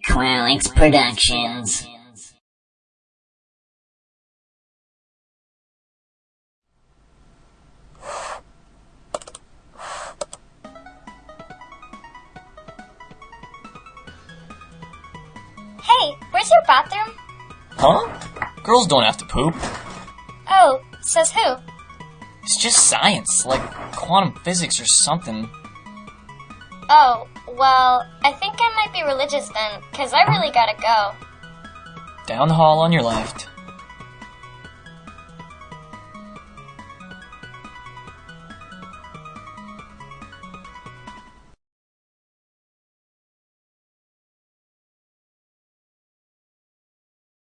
Qualix Productions. Hey, where's your bathroom? Huh? Girls don't have to poop. Oh, says who? It's just science, like quantum physics or something. Oh, well, I think I might be religious then, 'cause I really gotta go. Down the hall on your left.